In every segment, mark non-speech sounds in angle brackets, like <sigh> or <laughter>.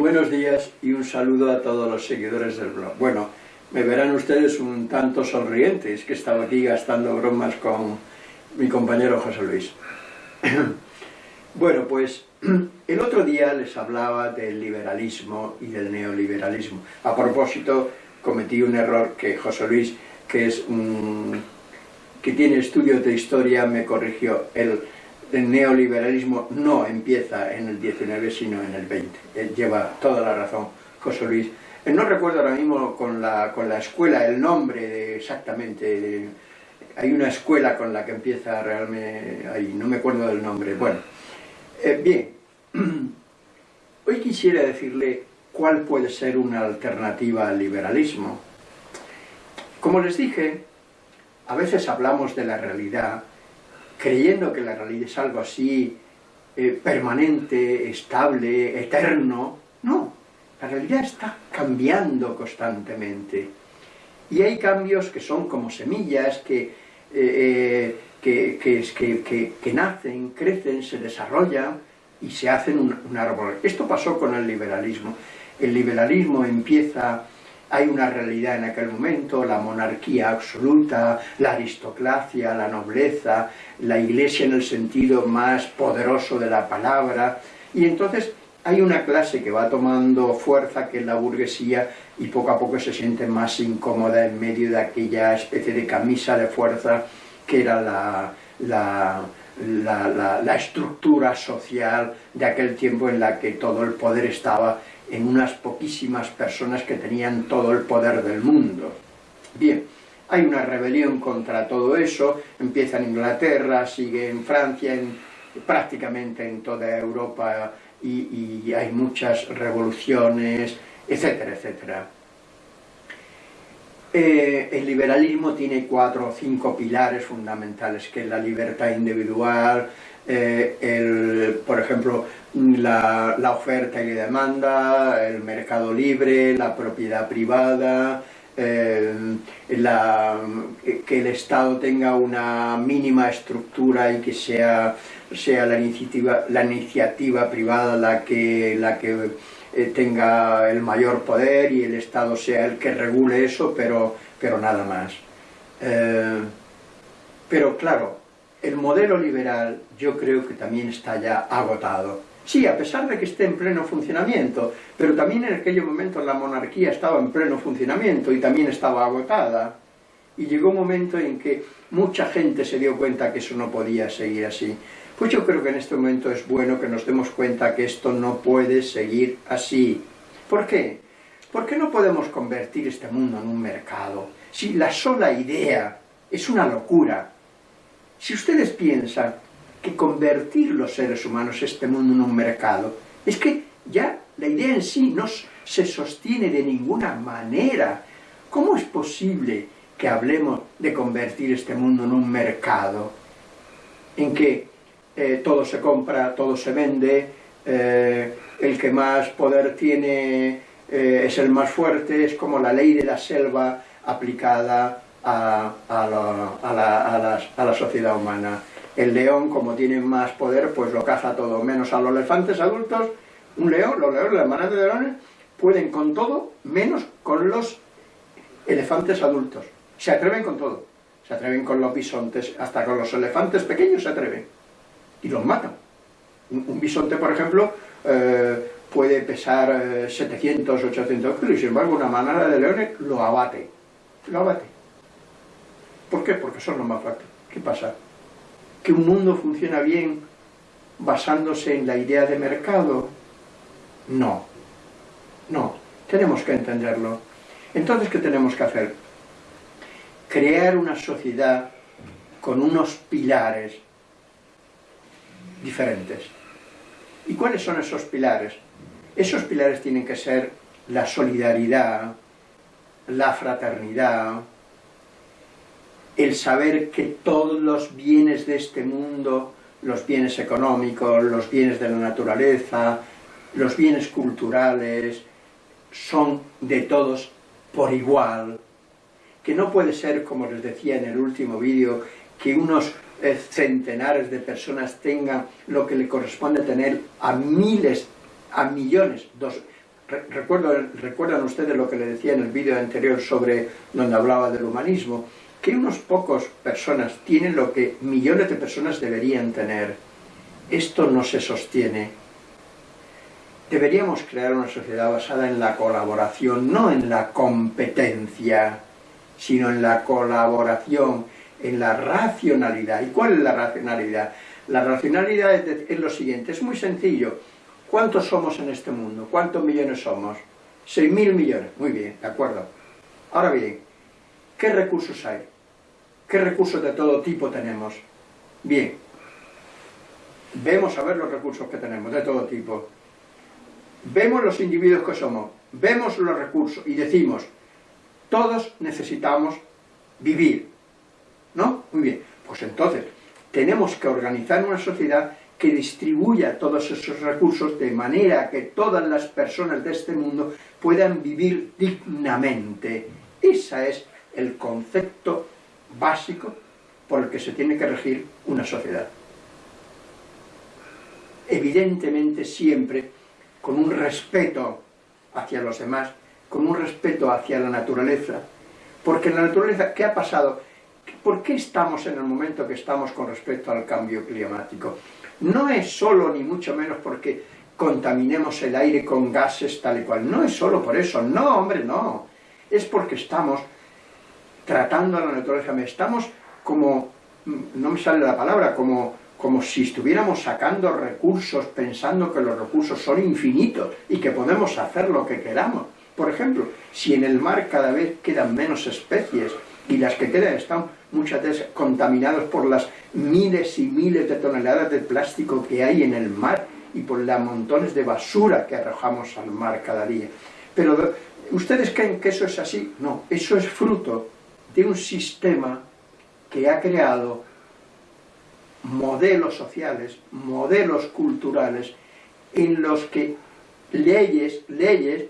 Buenos días y un saludo a todos los seguidores del blog. Bueno, me verán ustedes un tanto sonrientes, que estaba aquí gastando bromas con mi compañero José Luis. <coughs> bueno, pues <clears throat> el otro día les hablaba del liberalismo y del neoliberalismo. A propósito, cometí un error que José Luis, que es un, que tiene estudios de historia, me corrigió. El, el neoliberalismo no empieza en el 19, sino en el 20. Él lleva toda la razón, José Luis. Eh, no recuerdo ahora mismo con la, con la escuela el nombre de exactamente, hay una escuela con la que empieza realmente, ahí, no me acuerdo del nombre. Bueno, eh, bien, <clears throat> hoy quisiera decirle cuál puede ser una alternativa al liberalismo. Como les dije, a veces hablamos de la realidad creyendo que la realidad es algo así eh, permanente, estable, eterno. No, la realidad está cambiando constantemente. Y hay cambios que son como semillas que, eh, eh, que, que, nacen, crecen, se desarrollan y se hacen un árbol. Esto pasó con el liberalismo. El liberalismo empieza hay una realidad en aquel momento, la monarquía absoluta, la aristocracia, la nobleza, la iglesia en el sentido más poderoso de la palabra, y entonces hay una clase que va tomando fuerza, que es la burguesía, y poco a poco se siente más incómoda en medio de aquella especie de camisa de fuerza que era la, la, estructura social de aquel tiempo en la que todo el poder estaba en unas poquísimas personas que tenían todo el poder del mundo. Bien, hay una rebelión contra todo eso, empieza en Inglaterra, sigue en Francia, en, prácticamente en toda Europa y, hay muchas revoluciones, etcétera, etcétera. Eh, el liberalismo tiene cuatro o cinco pilares fundamentales, que es la libertad individual, eh, el, por ejemplo, la, oferta y la demanda, el mercado libre, la propiedad privada, eh, que el Estado tenga una mínima estructura y que sea, sea la, iniciativa, la iniciativa privada la que, la que eh, tenga el mayor poder y el Estado sea el que regule eso, pero, pero nada más. pero claro, el modelo liberal yo creo que también está ya agotado. Sí, a pesar de que esté en pleno funcionamiento, pero también en aquellos momentos la monarquía estaba en pleno funcionamiento y también estaba agotada. Y llegó un momento en que mucha gente se dio cuenta que eso no podía seguir así. Pues yo creo que en este momento es bueno que nos demos cuenta que esto no puede seguir así. ¿Por qué? ¿Por qué no podemos convertir este mundo en un mercado? Si la sola idea es una locura, si ustedes piensan que convertir los seres humanos este mundo en un mercado, es que ya la idea en sí no se sostiene de ninguna manera. ¿Cómo es posible que hablemos de convertir este mundo en un mercado en que eh, todo se compra, todo se vende, eh, el que más poder tiene eh, es el más fuerte, es como la ley de la selva aplicada a, la, sociedad humana. El león, como tiene más poder, pues lo caza todo, menos a los elefantes adultos. Un león, los leones, las manadas de leones, pueden con todo, menos con los elefantes adultos. Se atreven con todo. Se atreven con los bisontes, hasta con los elefantes pequeños se atreven. Y los matan. Un, bisonte, por ejemplo, eh, puede pesar 700, eh, 800 kilos, y sin embargo una manada de leones lo abate. Lo abate. ¿Por qué? Porque son los más fuertes. ¿Qué pasa? ¿Que un mundo funciona bien basándose en la idea de mercado? No. No. Tenemos que entenderlo. Entonces, ¿qué tenemos que hacer? Crear una sociedad con unos pilares diferentes. ¿Y cuáles son esos pilares? Esos pilares tienen que ser la solidaridad, la fraternidad, el saber que todos los bienes de este mundo, los bienes económicos, los bienes de la naturaleza, los bienes culturales, son de todos por igual, que no puede ser, como les decía en el último vídeo, que unos eh, centenares de personas tengan lo que le corresponde tener a miles, a millones, dos, recuerdan ustedes lo que le decía en el vídeo anterior sobre donde hablaba del humanismo, que unos pocos personas tienen lo que millones de personas deberían tener. Esto no se sostiene. Deberíamos crear una sociedad basada en la colaboración, no en la competencia, sino en la colaboración, en la racionalidad. ¿Y cuál es la racionalidad? La racionalidad es, lo siguiente, es muy sencillo. ¿Cuántos somos en este mundo? ¿Cuántos millones somos? Seis mil millones. Muy bien, de acuerdo. Ahora bien, ¿qué recursos hay? ¿Qué recursos de todo tipo tenemos? Bien, vemos a ver los recursos que tenemos, de todo tipo. Vemos los individuos que somos, vemos los recursos y decimos, todos necesitamos vivir. ¿No? Muy bien, pues entonces tenemos que organizar una sociedad que distribuya todos esos recursos de manera que todas las personas de este mundo puedan vivir dignamente. Ese es el concepto básico por el que se tiene que regir una sociedad. Evidentemente siempre con un respeto hacia los demás, con un respeto hacia la naturaleza, porque la naturaleza, ¿qué ha pasado? ¿Por qué estamos en el momento que estamos con respecto al cambio climático? no es solo ni mucho menos porque contaminemos el aire con gases tal y cual, no es solo por eso, no hombre, no, es porque estamos tratando a la naturaleza, estamos como, no me sale la palabra, como, como si estuviéramos sacando recursos pensando que los recursos son infinitos y que podemos hacer lo que queramos. Por ejemplo, si en el mar cada vez quedan menos especies y las que quedan están muchas veces contaminadas por las miles y miles de toneladas de plástico que hay en el mar y por los montones de basura que arrojamos al mar cada día. Pero, ¿ustedes creen que eso es así? No, eso es fruto de un sistema que ha creado modelos sociales, modelos culturales, en los que leyes, leyes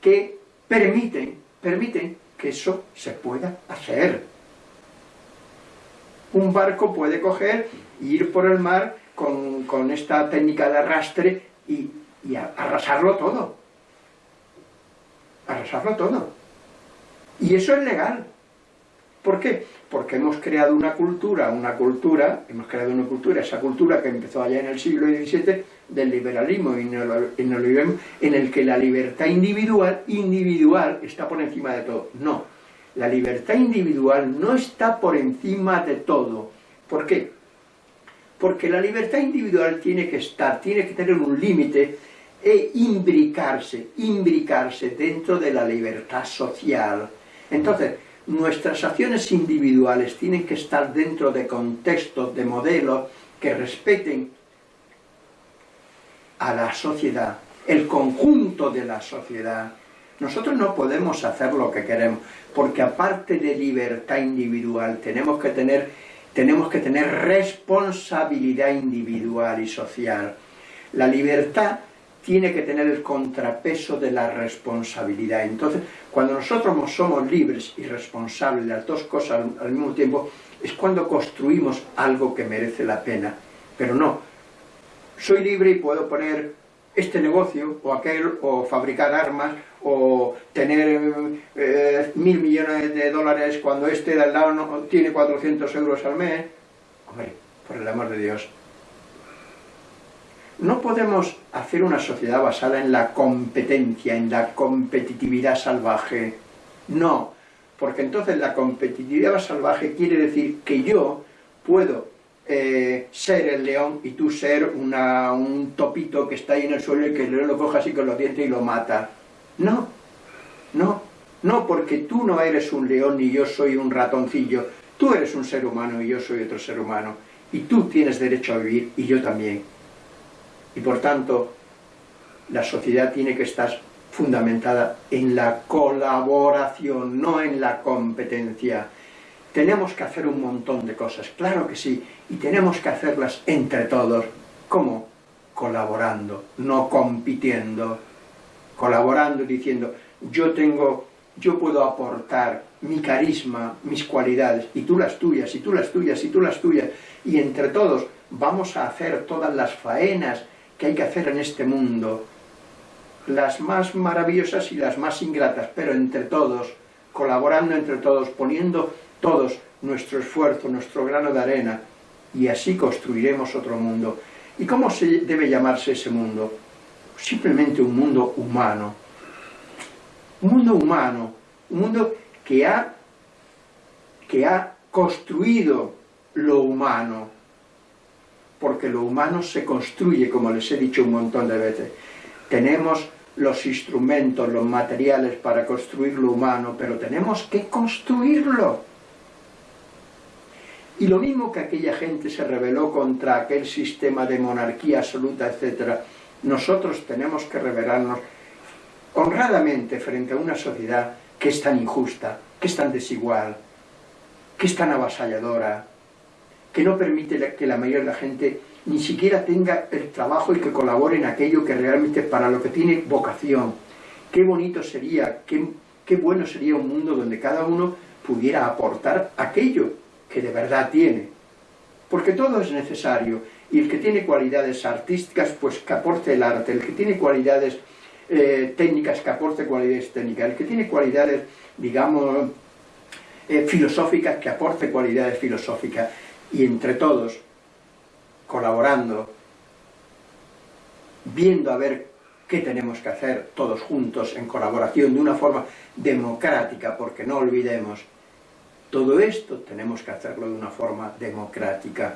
que permiten, permiten que eso se pueda hacer un barco puede coger ir por el mar con, esta técnica de arrastre y, arrasarlo todo. Arrasarlo todo. Y eso es legal. ¿Por qué? Porque hemos creado una cultura, una cultura, hemos creado una cultura, esa cultura que empezó allá en el siglo XVII, del liberalismo y en el que la libertad individual, individual, está por encima de todo. No, la libertad individual no está por encima de todo. ¿Por qué? Porque la libertad individual tiene que estar, tiene que tener un límite e imbricarse, imbricarse dentro de la libertad social. Entonces, nuestras acciones individuales tienen que estar dentro de contextos, de modelos que respeten a la sociedad, el conjunto de la sociedad, nosotros no podemos hacer lo que queremos, porque aparte de libertad individual, tenemos que tener, tenemos que tener responsabilidad individual y social. La libertad tiene que tener el contrapeso de la responsabilidad. Entonces, cuando nosotros somos libres y responsables de las dos cosas al, mismo tiempo, es cuando construimos algo que merece la pena. Pero no, soy libre y puedo poner este negocio o aquel, o fabricar armas, o tener eh, mil millones de dólares cuando este de al lado no, tiene 400 euros al mes. Hombre, por el amor de Dios. No podemos hacer una sociedad basada en la competencia, en la competitividad salvaje. No, porque entonces la competitividad salvaje quiere decir que yo puedo eh, ser el león y tú ser un topito que está ahí en el suelo y que el león lo coja así con los dientes y lo mata. No, no, no, porque tú no eres un león ni yo soy un ratoncillo. Tú eres un ser humano y yo soy otro ser humano. Y tú tienes derecho a vivir y yo también. Y por tanto, la sociedad tiene que estar fundamentada en la colaboración, no en la competencia. Tenemos que hacer un montón de cosas, claro que sí, y tenemos que hacerlas entre todos. ¿Cómo? Colaborando, no compitiendo colaborando, diciendo, yo tengo, yo puedo aportar mi carisma, mis cualidades, y tú las tuyas, y tú las tuyas, y tú las tuyas, y entre todos vamos a hacer todas las faenas que hay que hacer en este mundo, las más maravillosas y las más ingratas, pero entre todos, colaborando entre todos, poniendo todos nuestro esfuerzo, nuestro grano de arena, y así construiremos otro mundo. ¿Y cómo se debe llamarse ese mundo? Simplemente un mundo humano. Un mundo humano, un mundo que ha, que ha construido lo humano, porque lo humano se construye, como les he dicho un montón de veces. Tenemos los instrumentos, los materiales para construir lo humano, pero tenemos que construirlo. Y lo mismo que aquella gente se rebeló contra aquel sistema de monarquía absoluta, etc., nosotros tenemos que rebelarnos honradamente frente a una sociedad que es tan injusta, que es tan desigual, que es tan avasalladora, que no permite que la mayoría de la gente ni siquiera tenga el trabajo y que colabore en aquello que realmente es para lo que tiene vocación. Qué bonito sería, qué, qué bueno sería un mundo donde cada uno pudiera aportar aquello que de verdad tiene. Porque todo es necesario, y el que tiene cualidades artísticas, pues que aporte el arte, el que tiene cualidades eh, técnicas, que aporte cualidades técnicas, el que tiene cualidades, digamos, eh, filosóficas, que aporte cualidades filosóficas, y entre todos, colaborando, viendo a ver qué tenemos que hacer todos juntos en colaboración de una forma democrática, porque no olvidemos, todo esto tenemos que hacerlo de una forma democrática.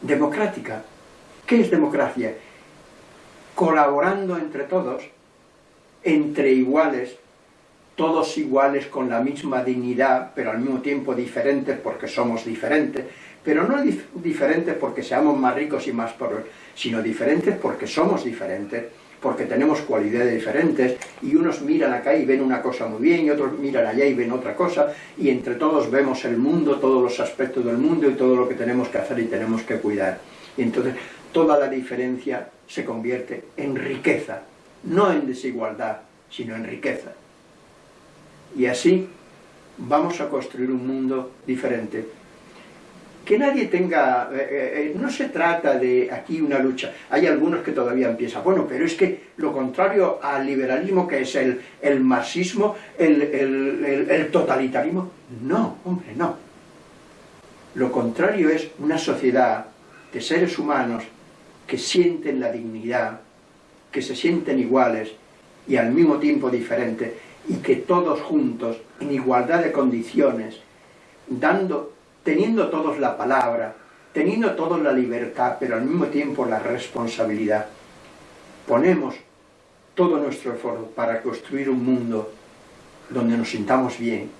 Democrática. ¿Qué es democracia? Colaborando entre todos, entre iguales, todos iguales con la misma dignidad, pero al mismo tiempo diferentes porque somos diferentes, pero no diferentes porque seamos más ricos y más pobres, sino diferentes porque somos diferentes, porque tenemos cualidades diferentes, y unos miran acá y ven una cosa muy bien, y otros miran allá y ven otra cosa, y entre todos vemos el mundo, todos los aspectos del mundo y todo lo que tenemos que hacer y tenemos que cuidar. Y entonces toda la diferencia se convierte en riqueza, no en desigualdad, sino en riqueza. Y así vamos a construir un mundo diferente. Que nadie tenga... Eh, eh, eh, no se trata de aquí una lucha. Hay algunos que todavía empiezan. Bueno, pero es que lo contrario al liberalismo, que es el, el marxismo, el, el totalitarismo... No, hombre, no. Lo contrario es una sociedad de seres humanos que sienten la dignidad, que se sienten iguales y al mismo tiempo diferentes y que todos juntos, en igualdad de condiciones, dando, teniendo todos la palabra, teniendo todos la libertad, pero al mismo tiempo la responsabilidad, ponemos todo nuestro esfuerzo para construir un mundo donde nos sintamos bien,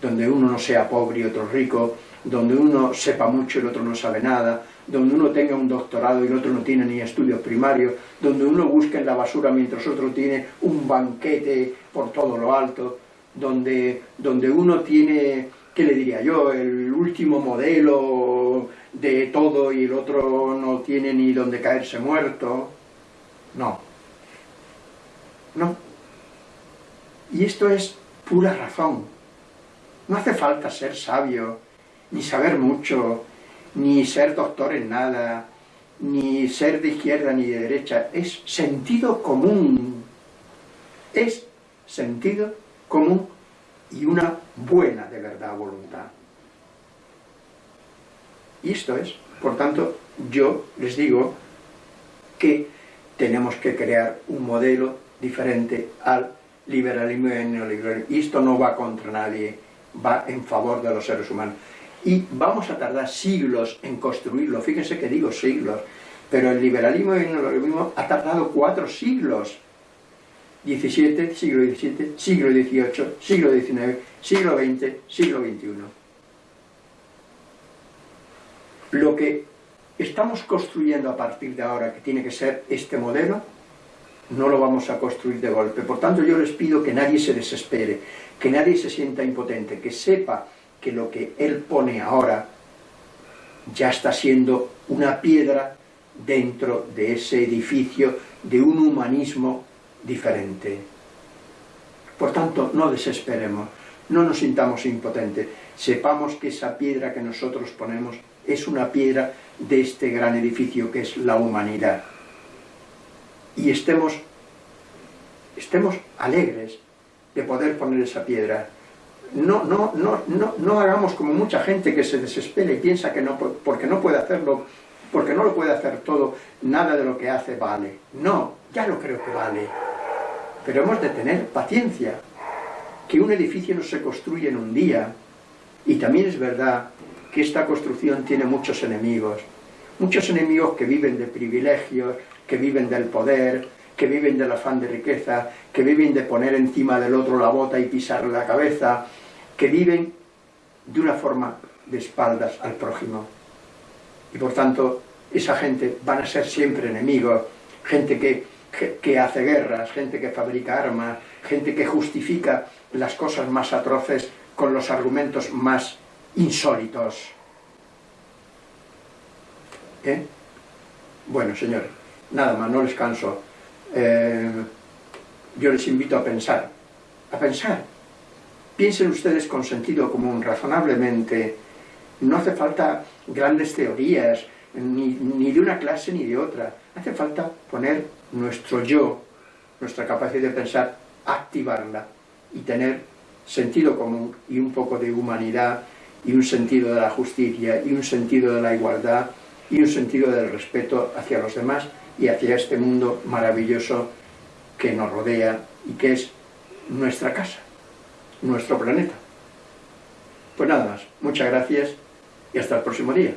donde uno no sea pobre y otro rico, donde uno sepa mucho y el otro no sabe nada, donde uno tenga un doctorado y el otro no tiene ni estudios primarios, donde uno busca en la basura mientras otro tiene un banquete por todo lo alto, donde, donde uno tiene, ¿qué le diría yo?, el último modelo de todo y el otro no tiene ni donde caerse muerto. No. No. Y esto es pura razón. No hace falta ser sabio, ni saber mucho, ni ser doctor en nada, ni ser de izquierda ni de derecha, es sentido común, es sentido común y una buena de verdad voluntad. Y esto es, por tanto, yo les digo que tenemos que crear un modelo diferente al liberalismo y al neoliberalismo. Y esto no va contra nadie, va en favor de los seres humanos y vamos a tardar siglos en construirlo, fíjense que digo siglos, pero el liberalismo y el ha tardado cuatro siglos, 17, siglo XVII, siglo XVIII, siglo XIX, siglo XX, siglo XXI. Lo que estamos construyendo a partir de ahora, que tiene que ser este modelo, no lo vamos a construir de golpe. Por tanto, yo les pido que nadie se desespere, que nadie se sienta impotente, que sepa que lo que él pone ahora ya está siendo una piedra dentro de ese edificio de un humanismo diferente. Por tanto, no desesperemos, no nos sintamos impotentes, sepamos que esa piedra que nosotros ponemos es una piedra de este gran edificio que es la humanidad. y estemos, estemos alegres de poder poner esa piedra. No, no, no, no, no hagamos como mucha gente que se desespera y piensa que no, porque no puede hacerlo, porque no lo puede hacer todo, nada de lo que hace vale. No, ya lo creo que vale. Pero hemos de tener paciencia, que un edificio no se construye en un día. Y también es verdad que esta construcción tiene muchos enemigos. Muchos enemigos que viven de privilegios, que viven del poder, que viven del afán de riqueza, que viven de poner encima del otro la bota y pisarle la cabeza, que viven de una forma de espaldas al prójimo. Y por tanto, esa gente van a ser siempre enemigos, gente que, que, hace guerras, gente que fabrica armas, gente que justifica las cosas más atroces con los argumentos más insólitos. ¿Eh? Bueno, señores, nada más, no les canso. Eh, yo les invito a pensar, a pensar. Piensen ustedes con sentido común, razonablemente. No hace falta grandes teorías, ni, ni de una clase ni de otra. Hace falta poner nuestro yo, nuestra capacidad de pensar, activarla y tener sentido común y un poco de humanidad y un sentido de la justicia y un sentido de la igualdad y un sentido del respeto hacia los demás y hacia este mundo maravilloso que nos rodea y que es nuestra casa, nuestro planeta. Pues nada más, muchas gracias y hasta el próximo día.